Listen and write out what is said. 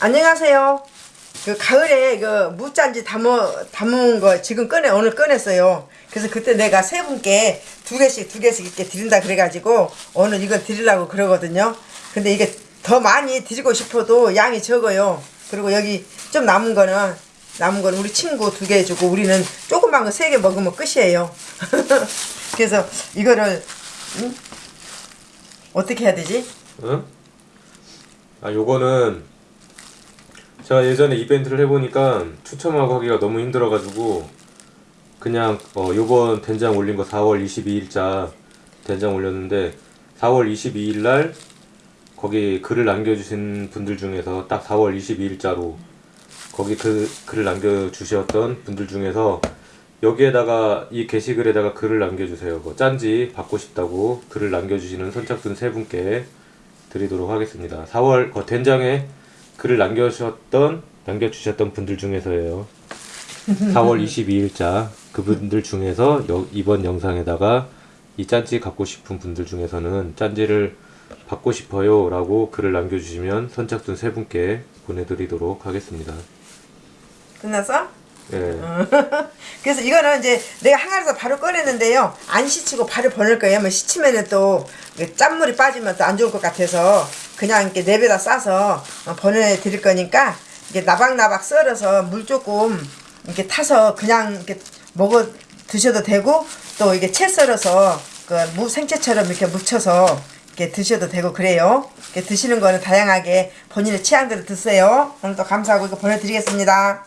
안녕하세요. 그 가을에 그 무짠지 담어 담은 거 지금 꺼내 오늘 꺼냈어요. 그래서 그때 내가 세 분께 두 개씩 두 개씩 이렇게 드린다 그래가지고 오늘 이거 드리려고 그러거든요. 근데 이게 더 많이 드리고 싶어도 양이 적어요. 그리고 여기 좀 남은 거는 남은 건 우리 친구 두 개 주고 우리는 조그만 거 세 개 먹으면 끝이에요. 그래서 이거를 음? 어떻게 해야 되지? 응? 아 요거는 제가 예전에 이벤트를 해보니까 추첨하고 하기가 너무 힘들어가지고 그냥 어 요번 된장 올린 거 4월 22일자 된장 올렸는데 4월 22일 날 거기 글을 남겨주신 분들 중에서 딱 4월 22일자로 거기 그 글을 남겨주셨던 분들 중에서 여기에다가 이 게시글에다가 글을 남겨주세요. 뭐 짠지 받고 싶다고 글을 남겨주시는 선착순 세 분께 드리도록 하겠습니다. 4월 그 된장에 글을 남겨주셨던 남겨주셨던 분들 중에서예요. 4월 22일자 그분들 중에서 여- 이번 영상에다가 이 짠지 갖고 싶은 분들 중에서는 짠지를 받고 싶어요 라고 글을 남겨주시면 선착순 세 분께 보내드리도록 하겠습니다. 끝났어? 예. 그래서 이거는 이제 내가 항아리에서 바로 꺼냈는데요. 안 씻히고 바로 버릴 거예요. 뭐 씻히면은 또 짠물이 빠지면 또 안 좋을 것 같아서 그냥 이렇게 내배다 싸서 어, 보내 드릴 거니까 이게 나박나박 썰어서 물 조금 이렇게 타서 그냥 이렇게 먹어 드셔도 되고 또 이게 채 썰어서 그 무 생채처럼 이렇게 묻혀서 이렇게 드셔도 되고 그래요. 이렇게 드시는 거는 다양하게 본인의 취향대로 드세요. 오늘도 감사하고 이거 보내드리겠습니다.